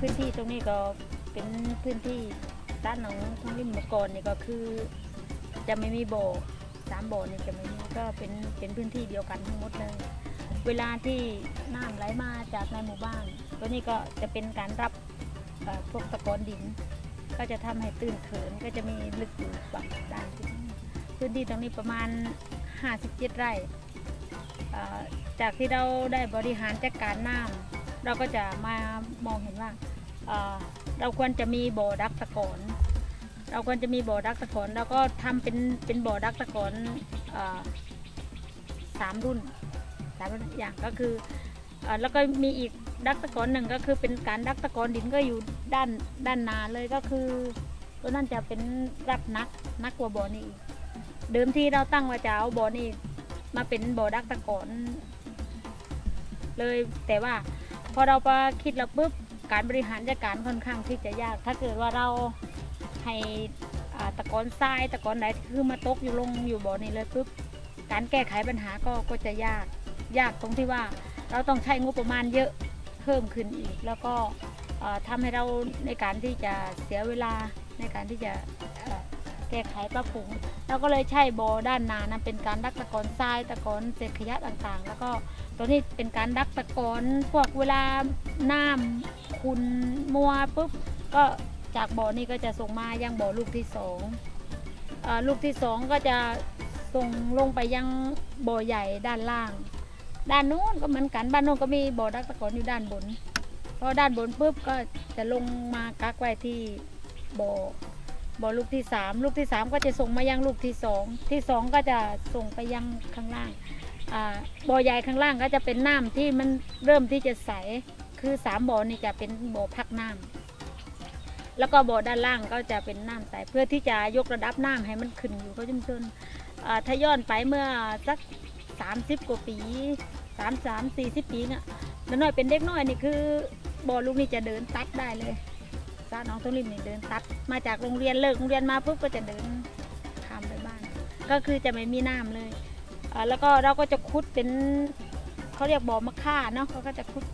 พื้นที่ตรงนี้ก็เป็นพื้นที่ด้านหนองทองริมมก่อนนี่ก็คือ จะไม่มีบ่อสามบ่อนี่จะไม่มีก็เป็นเป็นพื้นที่เดียวกันทั้งหมดเลย เวลาที่น้ำไหลมาจากในหมู่บ้านตัวนี้ก็จะเป็นการรับพวกตะกอนดิน ก็จะทำให้ตื้นเขินก็จะมีลึกอยู่บางด้านพื้นที่ตรงนี้ประมาณ 57 ไร่เอ่จากที่เราได้บริหารจัดการน้ำเราก็จะมามองเห็นว่า เราควรจะมีบ่อดักตะกอนเราควรจะมีบ่อดักตะกอนเราก็ทำเป็นเป็นบ่อดักตะกอนสามรุ่นสามรุ่นอย่างก็คืออแล้วก็มีอีกดักตะกอนหนึ่งก็คือเป็นการดักตะกอนดินก็อยู่ด้านด้านนาเลยก็คือตัวนั้นจะเป็นรับนักนักกว่าบ่อนี้อีกเดิมที่เราตั้งว่าจะเอาบ่อนี้มาเป็นบ่อดักตะกอนเลยแต่ว่าพอเราไปคิดแล้วปุ๊บ การบริหารจัดการค่อนข้างที่จะยาก ถ้าเกิดว่าเราให้ตะกอนทรายตะกอนไหนคือมาตกอยู่ลงอยู่บ่อนี้เลยปุ๊บการแก้ไขปัญหาก็ก็จะยากยากตรงที่ว่าเราต้องใช้งบประมาณเยอะเพิ่มขึ้นอีก แล้วก็เอ่อทำให้เราในการที่จะเสียเวลาในการที่จะแก้ไขปรับปรุงเราก็เลยใช้บ่อด้านนานะเป็นการดักตะกอนทรายตะกอนเศษขยะต่างๆ แล้วก็ตัวนี้เป็นการดักตะกอนพวกเวลาน้ำ คุณมัวปุ๊บก็จากบ่อนี้ก็จะส่งมายังบ่อลูกที่สองอลูกที่สองก็จะส่งลงไปยังบ่อใหญ่ด้านล่าง ด้านนู้นก็เหมือนกันบ้านนู้นก็มีบ่อดักตะกอนอยู่ด้านบนพอด้านบนปุ๊บก็จะลงมากักไว้ที่บ่อบ่อลูกที่สามลูกที่สามก็จะส่งมายังลูกที่สองที่สองก็จะส่งไปยังข้างล่างอ่าบ่อใหญ่ข้างล่างก็จะเป็นน้ำที่มันเริ่มที่จะใส คือสามบ่อนี่จะเป็นบ่อพักน้ำแล้วก็บ่อด้านล่างก็จะเป็นน้ำใสเพื่อที่จะยกระดับน้ำให้มันขึ้นอยู่เขาชุมชนเอ่อถ้าย้อนไปเมื่อสักสามสิบกว่าปีสามสามสี่สิบปีเนี่ยน้อยเป็นเด็กน้อยนี่คือบ่อลูกนี่จะเดินตัดได้เลยซาน้องต้นริมนี่เดินตัดมาจากโรงเรียนเลิกโรงเรียนมาปุ๊บก็จะเดินข้ามไปบ้าน ก็คือจะไม่มีน้ำเลยแล้วก็เราก็จะขุดเป็นเขาเรียกบ่อมะค่าเนาะเขาก็จะขุด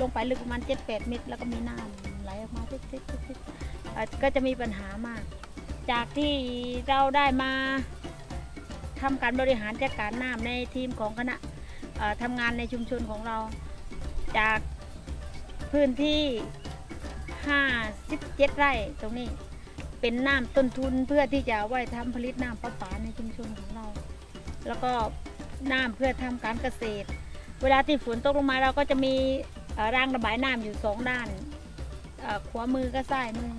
ลงไปลึกประมาณเจ็ดแปดเมตร แล้วก็มีน้ำไหลออกมาติ๊ดๆๆๆเอ่อก็จะมีปัญหามาก จากที่เราได้มาทำการบริหารจัดการน้ำในทีมของคณะทำงานในชุมชนของเรา จากพื้นที่ 57 ไร่ตรงนี้เป็นน้ำต้นทุนเพื่อที่จะเอาไว้ทำผลิตน้ำประปาในชุมชนของเรา แล้วก็น้ำเพื่อทำการเกษตร เวลาที่ฝนตกลงมาเราก็จะมี รางระบายน้ำอยู่สองด้านขวามือก็ซ้ายมือ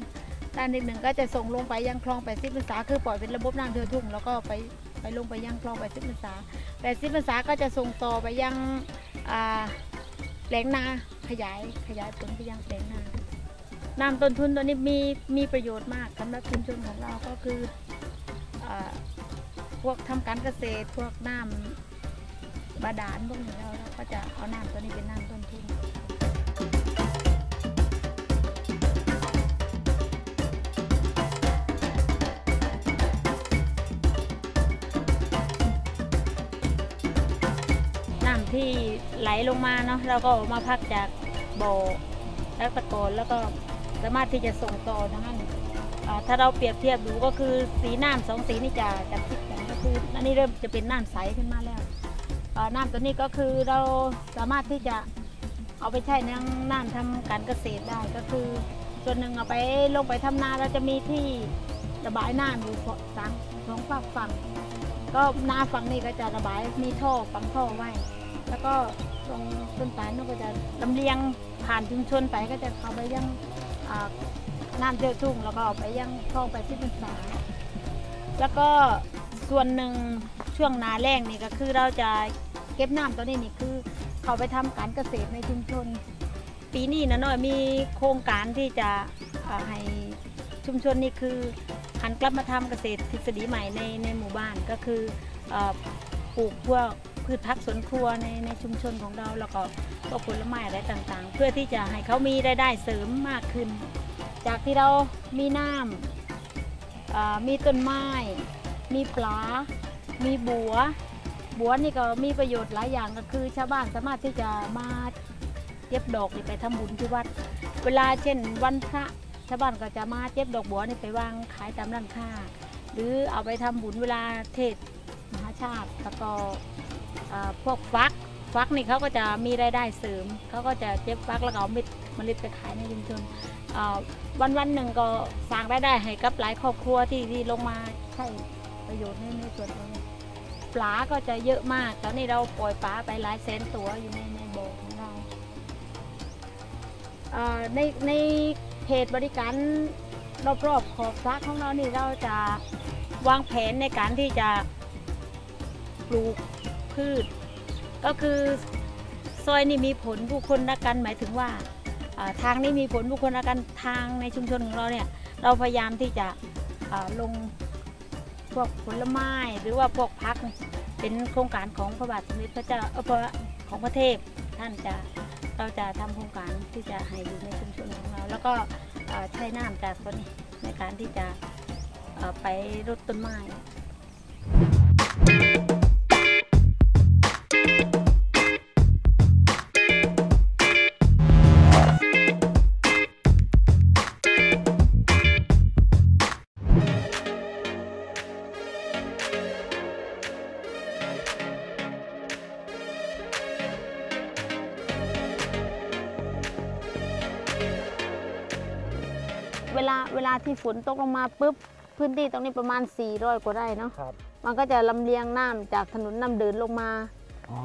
ด้านที่หนึ่งก็จะส่งลงไปยังคลองแปดสิบพรรษาคือปล่อยเป็นระบบน้ำเทือทุ่งแล้วก็ไปไปลงไปยังคลองแปดสิบพรรษาแปดสิบพรรษาก็จะส่งต่อไปยังอ่าแปลงนาขยายขยายผลไปยังแปลงนาน้ำต้นทุนตัวนี้มีมีประโยชน์มากสำหรับชุมชนของเราก็คืออพวกทำการเกษตรพวกน้ำบาดาลพวกนี้เราก็จะเอาน้ำตัวนี้เป็นน้ำต้นทุน ที่ไหลลงมาเนาะเราก็มาพักจากบ่อแล้วตะกอนแล้วก็สามารถที่จะส่งต่อนั้นอ่าถ้าเราเปรียบเทียบดูก็คือสีน้ำสองสีนี่จะจะติดกันก็คืออันนี้เริ่มจะเป็นน้ำใสขึ้นมาแล้วน้ำตัวนี้ก็คือเราสามารถที่จะเอาไปใช้ในน้ำทำการเกษตรได้ก็คือส่วนหนึ่งเอาไปลงไปทำนาเราจะมีที่ระบายน้ำอยู่สองสองฝั่งฝั่ง ก็หน้าฝั่งนี้ก็จะระบายมีท่อฝังท่อไว้ แล้วก็ตรงต้นตาลนั่นก็จะลำเลียงผ่านชุมชนไปก็จะเข้าไปยังอ่าน้ำเทือทุ่งแล้วก็เอาไปยังคลองไปที่พรรษาแล้วก็ส่วนหนึ่งช่วงนาแรงนี่ก็คือเราจะเก็บน้ำตัวนี้นี่คือ เขาไปทำการเกษตรในชุมชน ปีนี้นะน้อยมีโครงการที่จะให้ชุมชนนี่คือหันกลับมาทำเกษตรทฤษฎีใหม่ในในหมู่บ้านก็คืออปลูกพวก พืชผักสวนครัวในในชุมชนของเราแล้วก็พวกผลไม้อะไรต่างๆ เพื่อที่จะให้เขามีรายได้เสริมมากขึ้น จากที่เรามีน้ำมีต้นไม้ มีปลา มีบัว บัวนี่ก็มีประโยชน์หลายอย่างก็คือ ชาวบ้านสามารถที่จะมาเก็บดอกนี่ไปทำบุญที่วัด เวลาเช่นวันพระชาวบ้านก็จะมาเจ็บดอกบัวนี่ไปวางขายตามร้านค้าหรือเอาไปทำบุญเวลาเทศมหาชาติแล้วก็อ่า พวกฟักฟักนี่เขาก็จะมีรายได้เสริมเขาก็จะเจ็บฟักแล้วก็เอาเม็ดเมล็ดไปขายในชุมชนวันวันหนึ่งก็สร้างรายได้ให้กับหลายครอบครัวที่ที่ลงมาใช้ประโยชน์ในในส่วนตรงนี้ปลาก็จะเยอะมาก ตอนนี้เราปล่อยปลาไปหลายแสนตัวอยู่ในในบ่อของเราในในเขตบริการรอบๆขอบสระของเรานี่เราจะวางแผนในการที่จะปลูก พืช ก็คือซอยนี่มีผลผู้คนละกันหมายถึงว่าทางนี้มีผลผู้คนละกันทางในชุมชนของเราเนี่ยเราพยายามที่จะลงพวกผลไม้หรือว่าพวกพักเป็นโครงการของพระบาทสมเด็จพระเจ้าออพระของพระเทพท่านจะเราจะทำโครงการที่จะให้อยู่ในชุมชนของเรา แล้วก็ใช้น้ำจากตัวนี้ในการที่จะไปรดต้นไม้ เวลาเวลาที่ฝนตกลงมาปุ๊บพื้นที่ตรงนี้ประมาณ 400 กว่าไร่เนาะครับ มันก็จะลำเลียงน้ำจากถนนน้ำเดินลงมา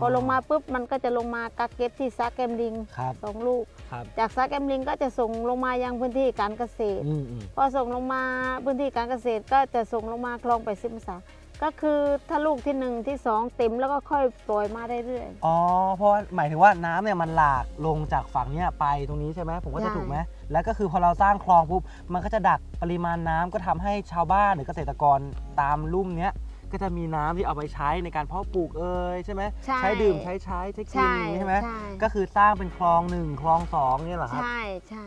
พอลงมาปุ๊บมันก็จะลงมากักเก็บที่ซักแกมลิงครับสองลูก ครับจากซักแกมลิงก็จะส่งลงมายังพื้นที่การเกษตร อืมอืมพอส่งลงมาพื้นที่การเกษตรก็จะส่งลงมาคลองไปสิบสา ก็คือถ้าลูกที่หนึ่งที่สองเต็มแล้วก็ค่อยปล่อยมาเรื่อย อ๋อ เพราะว่าหมายถึงว่าน้ำเนี่ยมันหลากลงจากฝั่งเนี้ยไปตรงนี้ใช่ไหมผมก็จะใช่ ถูกไหมแล้วก็คือพอเราสร้างคลองปุ๊บมันก็จะดักปริมาณน้ำก็ทำให้ชาวบ้านหรือเกษตรกรตามลุ่มเนี้ยก็จะมีน้ำที่เอาไปใช้ในการเพาะปลูกเอ่ยใช่ไหมๆ ใช่ใช้ดื่มใช้ใช้ใช้ๆกินใช่อย่างนี้ใช่ไหมใช่ก็คือสร้างเป็นคลองหนึ่งคลองสองเนี่ยเหรอครับ ใช่ใช่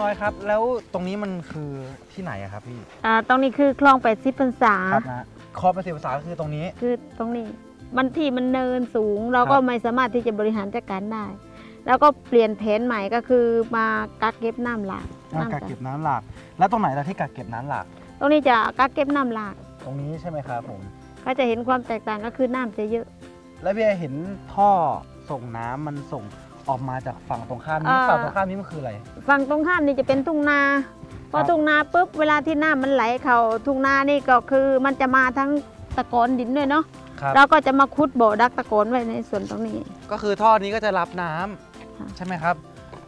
น้าน้อยครับ แล้วตรงนี้มันคือที่ไหนอะครับพี่อ่าตรงนี้คือคลองแปดสิบพรรษาครับนะคลองเป็นสิบภาษาก็คือตรงนี้ คือตรงนี้มันที่มันเนินสูง เราก็ครับไม่สามารถที่จะบริหารจัดการได้ แล้วก็เปลี่ยนแผนใหม่ก็คือมากักเก็บน้ำหลากอ่ากักเก็บน้ำหลาก แล้วตรงไหนล่ะที่กักเก็บน้ำหลาก ตรงนี้จะกักเก็บน้ำหลาก ตรงนี้ใช่ไหมครับผม ก็จะเห็นความแตกต่างก็คือน้ำจะเยอะ แล้วพี่เห็นท่อส่งน้ำมันส่ง ออกมาจากฝั่งตรงข้ามนี้ อ่า ฝั่งตรงข้ามนี้มันคืออะไร ฝั่งตรงข้ามนี่จะเป็นทุ่งนา พอครับทุ่งนาปุ๊บเวลาที่น้ำมันไหลเข้าทุ่งนานี่ก็คือมันจะมาทั้งตะกอนดินด้วยเนาะครับ เราก็จะมาขุดบ่อดักตะกอนไว้ในส่วนตรงนี้ ก็คือท่อนี้ก็จะรับน้ำค่ะใช่ไหมครับ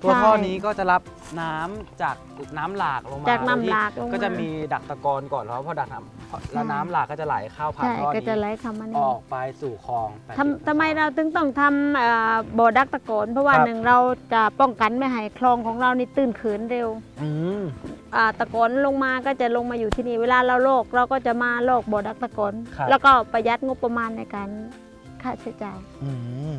ตัวใช่ท่อนี้ก็จะรับน้ำจากน้ำหลากลงมาจากน้ำโดยที่หลากลงมาก็จะมีดักตะกอนก่อนแล้วพอดักน้ำแล้วน้ำหลากก็จะไหลเข้าผ่านใช่ท่อก็จะนี้ไหลเข้ามาอนี่อกไปสู่คลอง80ทำทำไมเราถึงต้องทำเอ่อบ่อดักตะกอนเพราะว่าครับหนึ่งเราจะป้องกันไม่ให้คลองของเรานี่ตื้นเขินเร็วอืมอ่าตะกอนลงมาก็จะลงมาอยู่ที่นี่เวลาเราโลกเราก็จะมาโลกบ่อดักตะกอนครับแล้วก็ประหยัดงบประมาณในการค่าใช้จ่ายอืม